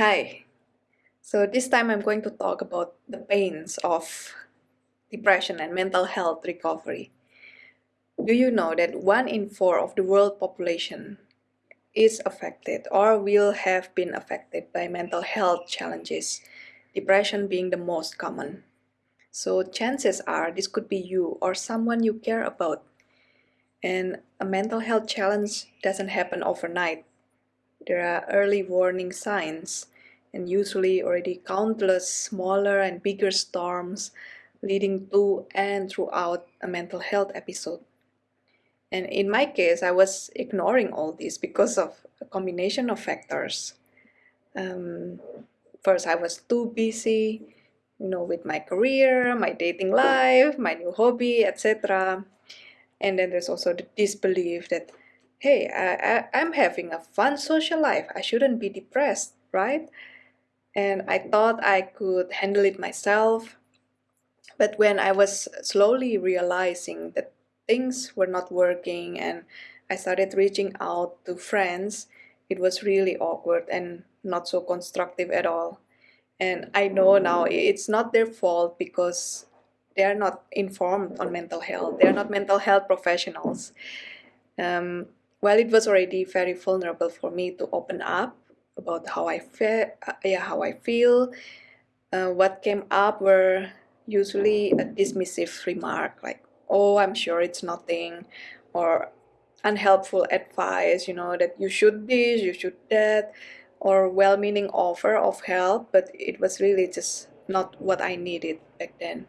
Hi. So this time I'm going to talk about the pains of depression and mental health recovery. Do you know that one in four of the world population is affected or will have been affected by mental health challenges, depression being the most common. So chances are this could be you or someone you care about. And a mental health challenge doesn't happen overnight. There are early warning signs and usually already countless smaller and bigger storms leading to and throughout a mental health episode. And in my case, I was ignoring all this because of a combination of factors. Um, first, I was too busy, you know, with my career, my dating life, my new hobby, etc. And then there's also the disbelief that, hey, I, I, I'm having a fun social life. I shouldn't be depressed, right? And I thought I could handle it myself. But when I was slowly realizing that things were not working and I started reaching out to friends, it was really awkward and not so constructive at all. And I know now it's not their fault because they're not informed on mental health. They're not mental health professionals. Um, well, it was already very vulnerable for me to open up about how I feel, uh, yeah, how I feel. Uh, what came up were usually a dismissive remark like, "Oh, I'm sure it's nothing," or unhelpful advice. You know that you should this, you should that, or well-meaning offer of help, but it was really just not what I needed back then.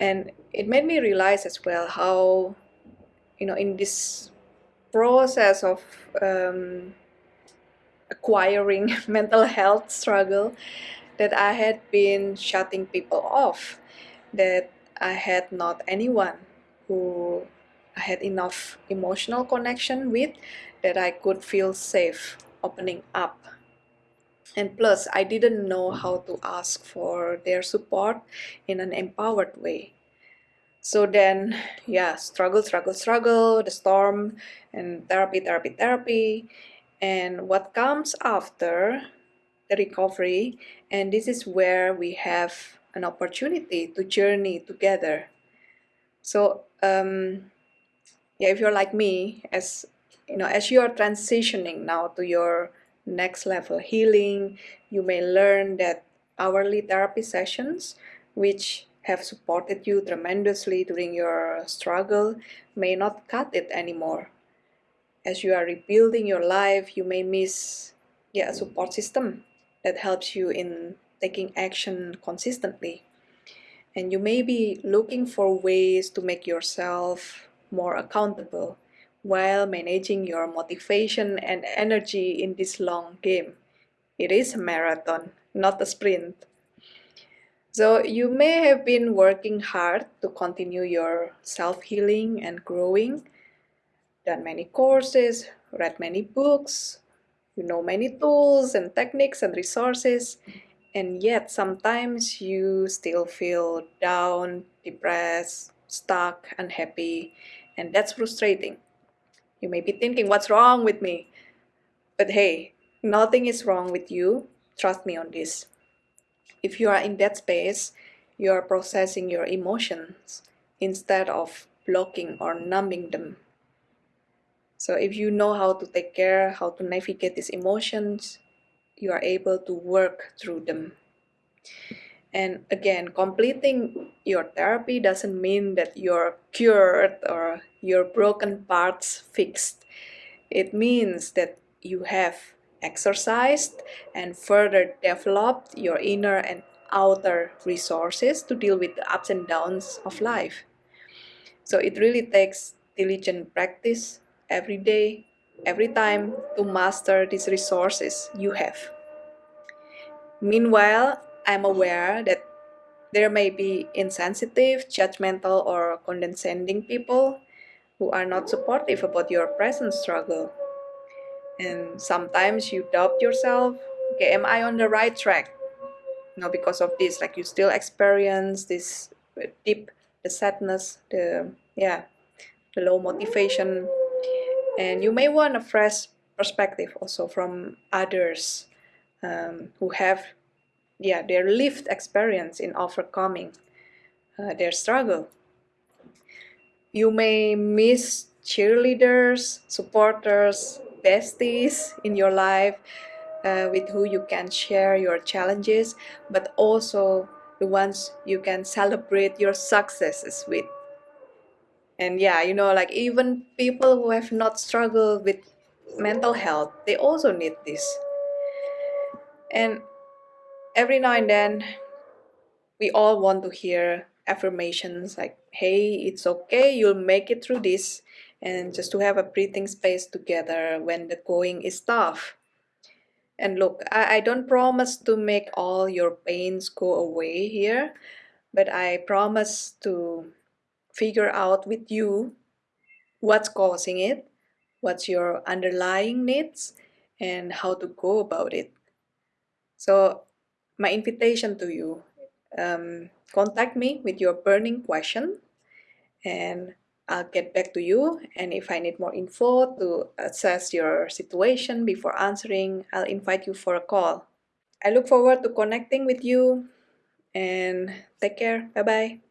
And it made me realize as well how, you know, in this process of um, acquiring mental health struggle that I had been shutting people off, that I had not anyone who I had enough emotional connection with that I could feel safe opening up. And plus, I didn't know how to ask for their support in an empowered way. So then, yeah, struggle, struggle, struggle, the storm, and therapy, therapy, therapy and what comes after the recovery and this is where we have an opportunity to journey together. So um, yeah if you're like me as you know as you are transitioning now to your next level healing you may learn that hourly therapy sessions which have supported you tremendously during your struggle may not cut it anymore as you are rebuilding your life, you may miss yeah, a mm. support system that helps you in taking action consistently. And you may be looking for ways to make yourself more accountable while managing your motivation and energy in this long game. It is a marathon, not a sprint. So you may have been working hard to continue your self-healing and growing, done many courses, read many books, you know many tools and techniques and resources, and yet sometimes you still feel down, depressed, stuck, unhappy, and that's frustrating. You may be thinking, what's wrong with me? But hey, nothing is wrong with you. Trust me on this. If you are in that space, you are processing your emotions instead of blocking or numbing them. So if you know how to take care, how to navigate these emotions, you are able to work through them. And again, completing your therapy doesn't mean that you're cured or your broken parts fixed. It means that you have exercised and further developed your inner and outer resources to deal with the ups and downs of life. So it really takes diligent practice every day, every time to master these resources you have. Meanwhile, I'm aware that there may be insensitive, judgmental, or condescending people who are not supportive about your present struggle. And sometimes you doubt yourself, okay, am I on the right track? You know, because of this, like you still experience this deep, the sadness, the, yeah, the low motivation, and you may want a fresh perspective also from others um, who have yeah their lived experience in overcoming uh, their struggle. You may miss cheerleaders, supporters, besties in your life uh, with who you can share your challenges, but also the ones you can celebrate your successes with. And yeah, you know, like even people who have not struggled with mental health, they also need this. And every now and then, we all want to hear affirmations like, hey, it's okay, you'll make it through this, and just to have a breathing space together when the going is tough. And look, I, I don't promise to make all your pains go away here, but I promise to figure out with you what's causing it, what's your underlying needs, and how to go about it. So, my invitation to you um, contact me with your burning question, and I'll get back to you. And if I need more info to assess your situation before answering, I'll invite you for a call. I look forward to connecting with you and take care. Bye bye.